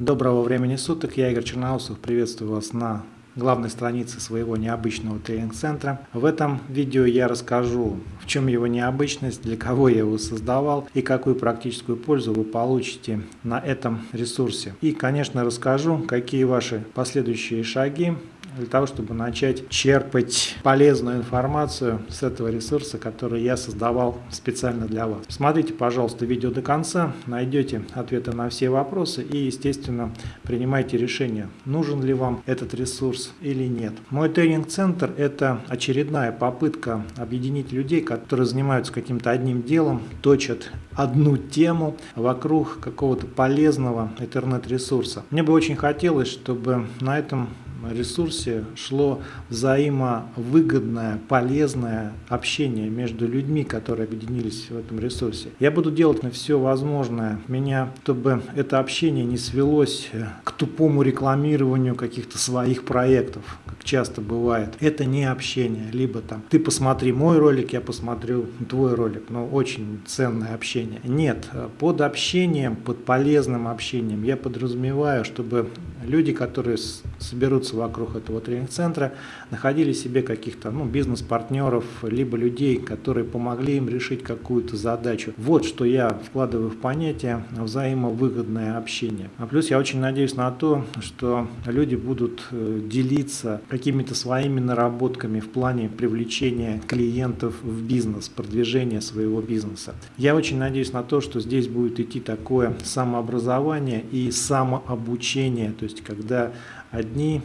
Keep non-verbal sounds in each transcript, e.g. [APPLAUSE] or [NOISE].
Доброго времени суток, я Игорь Черноусов, приветствую вас на главной странице своего необычного тренинг-центра. В этом видео я расскажу, в чем его необычность, для кого я его создавал и какую практическую пользу вы получите на этом ресурсе. И, конечно, расскажу, какие ваши последующие шаги для того, чтобы начать черпать полезную информацию с этого ресурса, который я создавал специально для вас. Смотрите, пожалуйста, видео до конца, найдете ответы на все вопросы и, естественно, принимайте решение, нужен ли вам этот ресурс или нет. Мой тренинг-центр – это очередная попытка объединить людей, которые занимаются каким-то одним делом, точат одну тему вокруг какого-то полезного интернет-ресурса. Мне бы очень хотелось, чтобы на этом ресурсе шло взаимовыгодное, полезное общение между людьми, которые объединились в этом ресурсе. Я буду делать на все возможное меня, чтобы это общение не свелось к тупому рекламированию каких-то своих проектов, как часто бывает. Это не общение, либо там ты посмотри мой ролик, я посмотрю твой ролик, но очень ценное общение. Нет, под общением, под полезным общением я подразумеваю, чтобы люди, которые соберутся вокруг этого тренинг-центра, находили себе каких-то ну, бизнес-партнеров, либо людей, которые помогли им решить какую-то задачу. Вот что я вкладываю в понятие взаимовыгодное общение. А плюс я очень надеюсь на то, что люди будут э, делиться какими-то своими наработками в плане привлечения клиентов в бизнес, продвижения своего бизнеса. Я очень надеюсь на то, что здесь будет идти такое самообразование и самообучение, то есть когда одни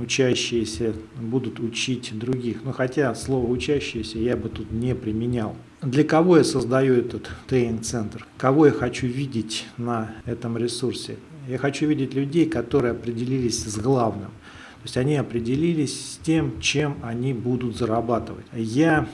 учащиеся будут учить других. Но хотя слово «учащиеся» я бы тут не применял. Для кого я создаю этот тренинг-центр? Кого я хочу видеть на этом ресурсе? Я хочу видеть людей, которые определились с главным. То есть они определились с тем, чем они будут зарабатывать. Я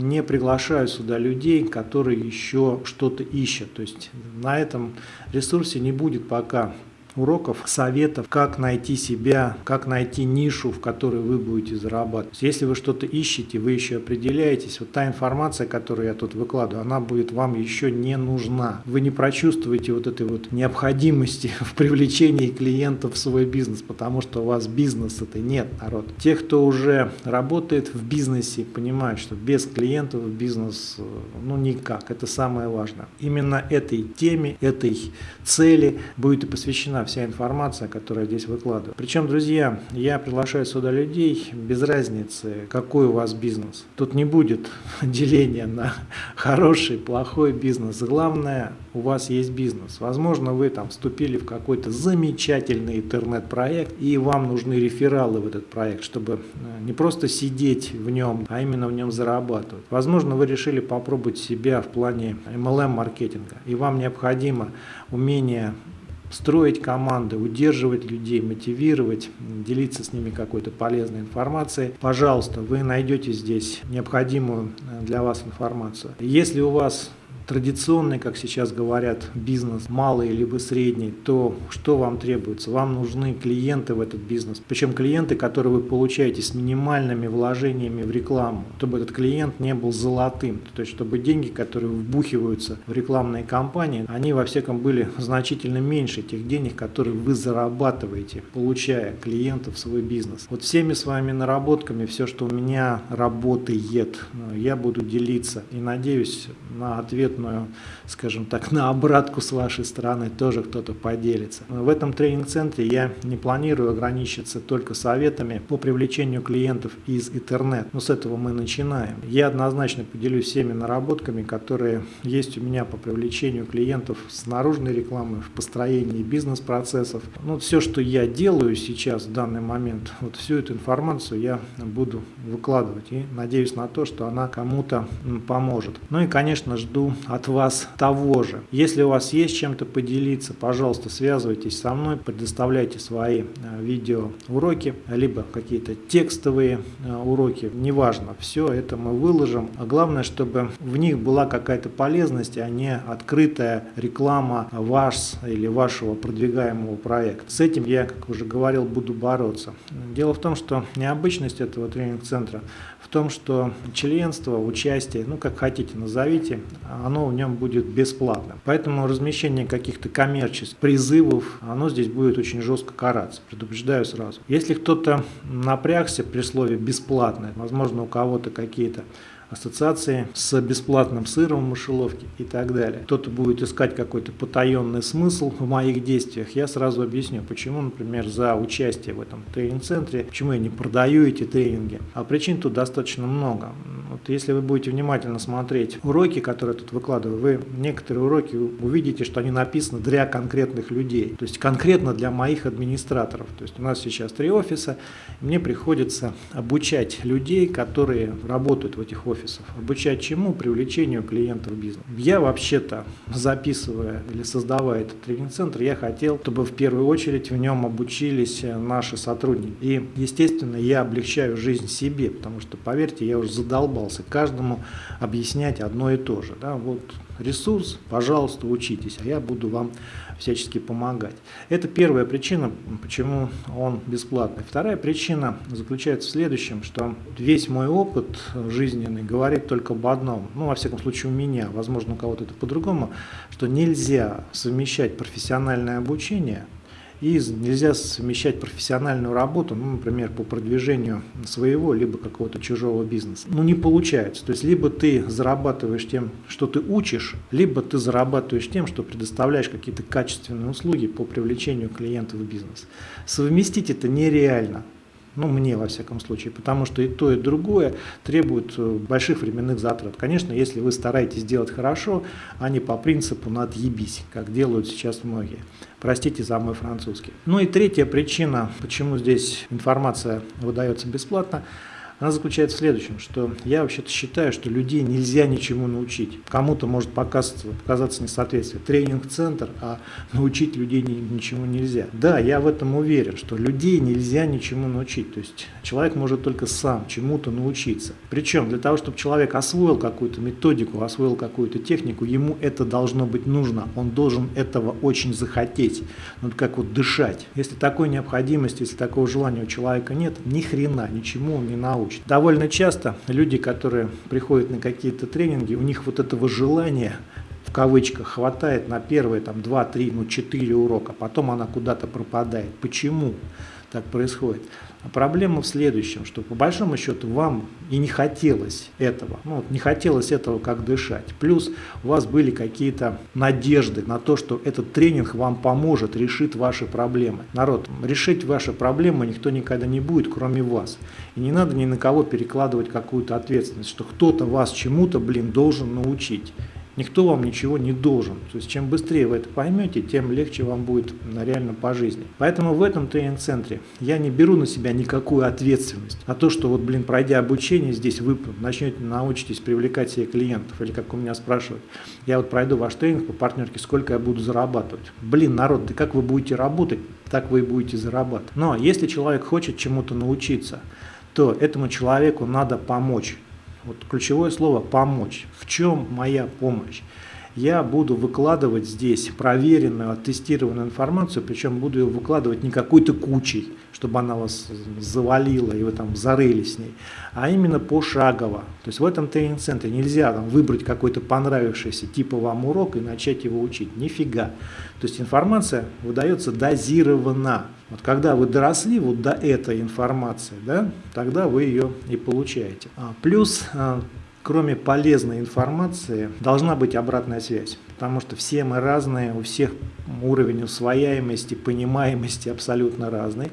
не приглашаю сюда людей, которые еще что-то ищут. То есть на этом ресурсе не будет пока уроков, советов, как найти себя, как найти нишу, в которой вы будете зарабатывать. Если вы что-то ищете, вы еще определяетесь, вот та информация, которую я тут выкладываю, она будет вам еще не нужна. Вы не прочувствуете вот этой вот необходимости [LAUGHS] в привлечении клиентов в свой бизнес, потому что у вас бизнес это нет, народ. Те, кто уже работает в бизнесе, понимают, что без клиентов бизнес ну никак, это самое важное. Именно этой теме, этой цели будет и посвящена вся информация, которая здесь выкладываю. Причем, друзья, я приглашаю сюда людей без разницы, какой у вас бизнес. Тут не будет [LAUGHS] деления на хороший, плохой бизнес. Главное, у вас есть бизнес. Возможно, вы там вступили в какой-то замечательный интернет-проект, и вам нужны рефералы в этот проект, чтобы э, не просто сидеть в нем, а именно в нем зарабатывать. Возможно, вы решили попробовать себя в плане MLM-маркетинга, и вам необходимо умение строить команды, удерживать людей, мотивировать, делиться с ними какой-то полезной информацией. Пожалуйста, вы найдете здесь необходимую для вас информацию. Если у вас традиционный, как сейчас говорят, бизнес, малый либо средний, то что вам требуется? Вам нужны клиенты в этот бизнес. Причем клиенты, которые вы получаете с минимальными вложениями в рекламу, чтобы этот клиент не был золотым. То есть, чтобы деньги, которые вбухиваются в рекламные кампании, они во всяком были значительно меньше тех денег, которые вы зарабатываете, получая клиентов в свой бизнес. Вот всеми своими наработками, все, что у меня работает, я буду делиться и надеюсь на ответ ответную, скажем так, на обратку с вашей стороны тоже кто-то поделится. В этом тренинг-центре я не планирую ограничиться только советами по привлечению клиентов из интернет. Но с этого мы начинаем. Я однозначно поделюсь всеми наработками, которые есть у меня по привлечению клиентов с наружной рекламы, в построении бизнес-процессов. Ну, все, что я делаю сейчас в данный момент, вот всю эту информацию я буду выкладывать и надеюсь на то, что она кому-то поможет. Ну и, конечно, жду от вас того же. Если у вас есть чем-то поделиться, пожалуйста, связывайтесь со мной, предоставляйте свои э, видеоуроки, либо какие-то текстовые э, уроки, неважно, все это мы выложим. А главное, чтобы в них была какая-то полезность, а не открытая реклама ваш или вашего продвигаемого проекта. С этим я, как уже говорил, буду бороться. Дело в том, что необычность этого тренинг-центра в том, что членство, участие, ну как хотите назовите, оно оно в нем будет бесплатным. Поэтому размещение каких-то коммерческих призывов, оно здесь будет очень жестко караться, предупреждаю сразу. Если кто-то напрягся при слове «бесплатное», возможно, у кого-то какие-то ассоциации с бесплатным сыром в мышеловке и так далее. Кто-то будет искать какой-то потаенный смысл в моих действиях. Я сразу объясню, почему, например, за участие в этом тренинг-центре, почему я не продаю эти тренинги. А причин тут достаточно много. Вот если вы будете внимательно смотреть уроки, которые я тут выкладываю, вы некоторые уроки увидите, что они написаны для конкретных людей, то есть конкретно для моих администраторов. То есть у нас сейчас три офиса, мне приходится обучать людей, которые работают в этих офисах. Обучать чему? Привлечению клиентов в бизнес. Я вообще-то, записывая или создавая этот тренинг-центр, я хотел, чтобы в первую очередь в нем обучились наши сотрудники. И, естественно, я облегчаю жизнь себе, потому что, поверьте, я уже задолбал задумывался каждому объяснять одно и то же. Да? Вот ресурс, пожалуйста, учитесь, а я буду вам всячески помогать. Это первая причина, почему он бесплатный. Вторая причина заключается в следующем, что весь мой опыт жизненный говорит только об одном, ну, во всяком случае, у меня, возможно, у кого-то это по-другому, что нельзя совмещать профессиональное обучение – и нельзя совмещать профессиональную работу, ну, например, по продвижению своего, либо какого-то чужого бизнеса. Ну, не получается. То есть, либо ты зарабатываешь тем, что ты учишь, либо ты зарабатываешь тем, что предоставляешь какие-то качественные услуги по привлечению клиентов в бизнес. Совместить это нереально. Ну, мне, во всяком случае, потому что и то, и другое требует э, больших временных затрат. Конечно, если вы стараетесь делать хорошо, а не по принципу «надъебись», как делают сейчас многие. Простите за мой французский. Ну и третья причина, почему здесь информация выдается бесплатно – она заключается в следующем, что я вообще-то считаю, что людей нельзя ничему научить. Кому-то может показаться, показаться несоответствие. Тренинг-центр, а научить людей ничему нельзя. Да, я в этом уверен, что людей нельзя ничему научить. То есть человек может только сам чему-то научиться. Причем для того, чтобы человек освоил какую-то методику, освоил какую-то технику, ему это должно быть нужно. Он должен этого очень захотеть. Ну, как вот дышать. Если такой необходимости, если такого желания у человека нет, ни хрена, ничему он не научит научит. Довольно часто люди, которые приходят на какие-то тренинги, у них вот этого желания в кавычках хватает на первые там 2, 3, ну 4 урока, потом она куда-то пропадает. Почему так происходит? А проблема в следующем, что по большому счету вам и не хотелось этого. Ну, не хотелось этого как дышать. Плюс у вас были какие-то надежды на то, что этот тренинг вам поможет, решит ваши проблемы. Народ, решить ваши проблемы никто никогда не будет, кроме вас. И не надо ни на кого перекладывать какую-то ответственность, что кто-то вас чему-то, блин, должен научить. Никто вам ничего не должен. То есть чем быстрее вы это поймете, тем легче вам будет реально по жизни. Поэтому в этом тренинг-центре я не беру на себя никакую ответственность. А то, что вот, блин, пройдя обучение здесь, вы начнете научитесь привлекать себе клиентов. Или как у меня спрашивают, я вот пройду ваш тренинг по партнерке, сколько я буду зарабатывать. Блин, народ, да как вы будете работать, так вы и будете зарабатывать. Но если человек хочет чему-то научиться, то этому человеку надо помочь. Вот ключевое слово «помочь». В чем моя помощь? Я буду выкладывать здесь проверенную, оттестированную информацию, причем буду ее выкладывать не какой-то кучей, чтобы она вас завалила и вы там зарылись с ней, а именно пошагово. То есть в этом тренинг-центре нельзя там, выбрать какой-то понравившийся типа вам урок и начать его учить. Нифига. То есть информация выдается дозированно. Вот когда вы доросли вот до этой информации, да, тогда вы ее и получаете. А, плюс а, кроме полезной информации, должна быть обратная связь. Потому что все мы разные, у всех уровень усвояемости, понимаемости абсолютно разный.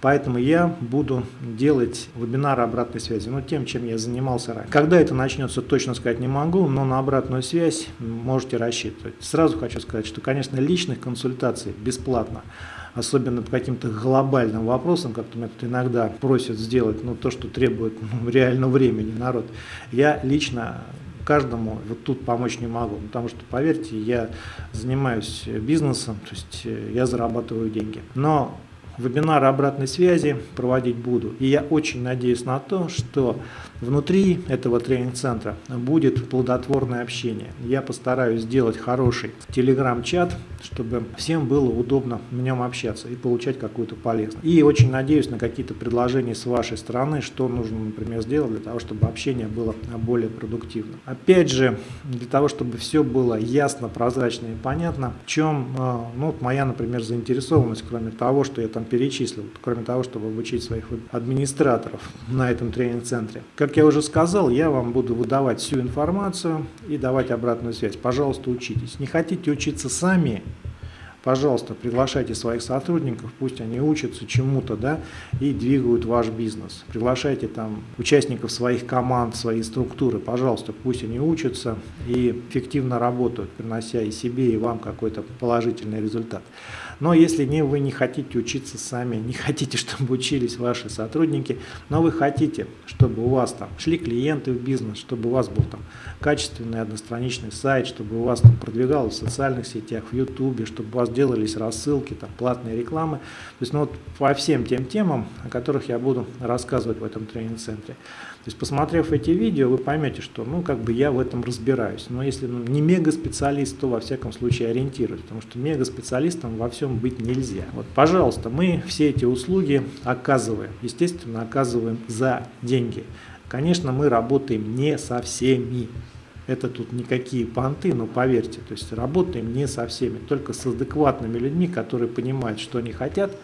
Поэтому я буду делать вебинары обратной связи, ну, тем, чем я занимался ранее. Когда это начнется, точно сказать не могу, но на обратную связь можете рассчитывать. Сразу хочу сказать, что, конечно, личных консультаций бесплатно, особенно по каким-то глобальным вопросам, как-то меня тут иногда просят сделать, ну, то, что требует [LAUGHS] ну, реального времени народ. Я лично каждому вот тут помочь не могу, потому что, поверьте, я занимаюсь бизнесом, то есть э, я зарабатываю деньги. Но вебинары обратной связи проводить буду. И я очень надеюсь на то, что внутри этого тренинг-центра будет плодотворное общение. Я постараюсь сделать хороший телеграм-чат, чтобы всем было удобно в нем общаться и получать какую-то полезность. И очень надеюсь на какие-то предложения с вашей стороны, что нужно, например, сделать для того, чтобы общение было более продуктивным. Опять же, для того, чтобы все было ясно, прозрачно и понятно, в чем э, ну, моя, например, заинтересованность, кроме того, что я там перечислил, кроме того, чтобы обучить своих администраторов на этом тренинг-центре. Как я уже сказал, я вам буду выдавать всю информацию и давать обратную связь. Пожалуйста, учитесь. Не хотите учиться сами, пожалуйста, приглашайте своих сотрудников, пусть они учатся чему-то, да, и двигают ваш бизнес. Приглашайте там участников своих команд, свои структуры, пожалуйста, пусть они учатся и эффективно работают, принося и себе, и вам какой-то положительный результат. Но если не, вы не хотите учиться сами, не хотите, [LAUGHS] чтобы учились ваши сотрудники, но вы хотите, чтобы у вас там шли клиенты в бизнес, чтобы у вас был там качественный одностраничный сайт, чтобы у вас там продвигалось в социальных сетях, в ютубе, чтобы у вас делались рассылки, там платные рекламы. То есть ну, вот по всем тем темам, о которых я буду рассказывать в этом тренинг-центре. То есть посмотрев эти видео, вы поймете, что ну как бы я в этом разбираюсь. Но если ну, не мега-специалист, то во всяком случае ориентируюсь, потому что мега-специалистом во всем быть нельзя. Вот, пожалуйста, мы все эти услуги оказываем, естественно, оказываем за деньги. Конечно, мы работаем не со всеми. Это тут никакие понты, но поверьте, то есть работаем не со всеми, только с адекватными людьми, которые понимают, что они хотят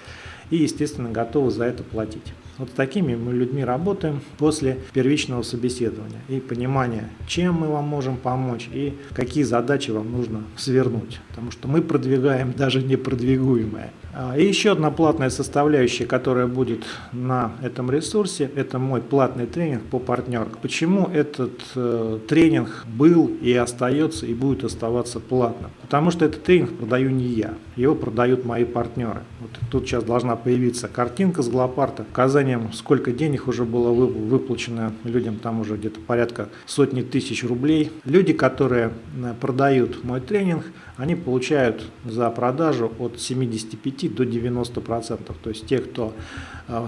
и, естественно, готовы за это платить. Вот с такими мы людьми работаем после первичного собеседования и понимания, чем мы вам можем помочь и какие задачи вам нужно свернуть. Потому что мы продвигаем даже непродвигуемое. А, и еще одна платная составляющая, которая будет на этом ресурсе, это мой платный тренинг по партнерке. Почему этот э, тренинг был и остается и будет оставаться платным? Потому что этот тренинг продаю не я, его продают мои партнеры. Вот тут сейчас должна появиться картинка с глопарта, указанием, сколько денег уже было выплачено людям, там уже где-то порядка сотни тысяч рублей. Люди, которые э, продают мой тренинг, они получают за продажу от 75 до 90 процентов. То есть те, кто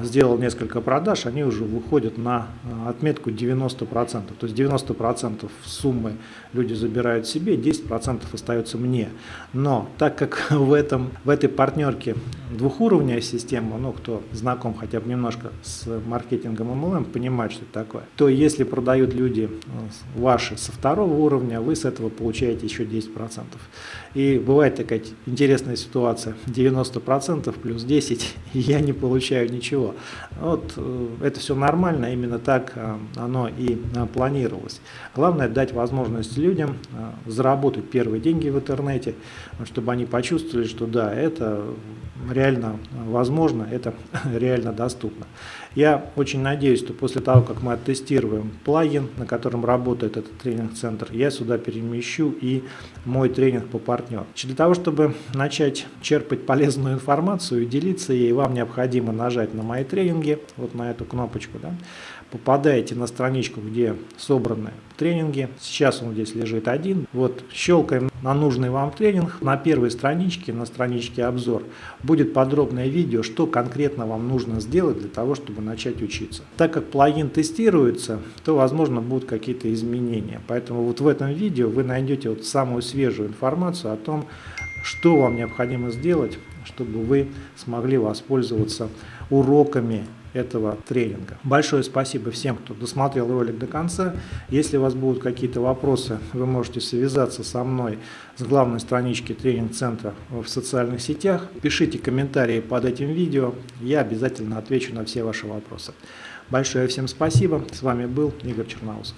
сделал несколько продаж, они уже выходят на э, отметку 90 процентов. То есть 90 процентов суммы люди забирают себе, 10 процентов остается мне. Но так как [LAUGHS] в, этом, в этой партнерке двухуровневая система, ну кто знаком хотя бы немножко с маркетингом MLM, понимает, что это такое, то если продают люди э, ваши со второго уровня, вы с этого получаете еще 10 процентов. И бывает такая интересная ситуация, 90% плюс 10, [LAUGHS] и я не получаю ничего. Вот э, это все нормально, именно так э, оно и э, планировалось. Главное дать возможность людям заработать первые деньги в интернете, чтобы они почувствовали, что да, это реально возможно, это [LAUGHS] реально доступно. Я очень надеюсь, что после того, как мы оттестируем плагин, на котором работает этот тренинг-центр, я сюда перемещу и мой тренинг по партнеру. Для того, чтобы начать черпать полезную информацию и делиться ей, вам необходимо нажать на мои тренинги, вот на эту кнопочку, да, попадаете на страничку, где собраны тренинги. Сейчас он здесь лежит один. Вот щелкаем на нужный вам тренинг. На первой страничке, на страничке обзор, будет подробное видео, что конкретно вам нужно сделать для того, чтобы начать учиться. Так как плагин тестируется, то возможно будут какие-то изменения. Поэтому вот в этом видео вы найдете вот самую свежую информацию о том, что вам необходимо сделать, чтобы вы смогли воспользоваться уроками этого тренинга. Большое спасибо всем, кто досмотрел ролик до конца. Если у вас будут какие-то вопросы, вы можете связаться со мной с главной странички тренинг-центра в социальных сетях. Пишите комментарии под этим видео, я обязательно отвечу на все ваши вопросы. Большое всем спасибо. С вами был Игорь Черноусов.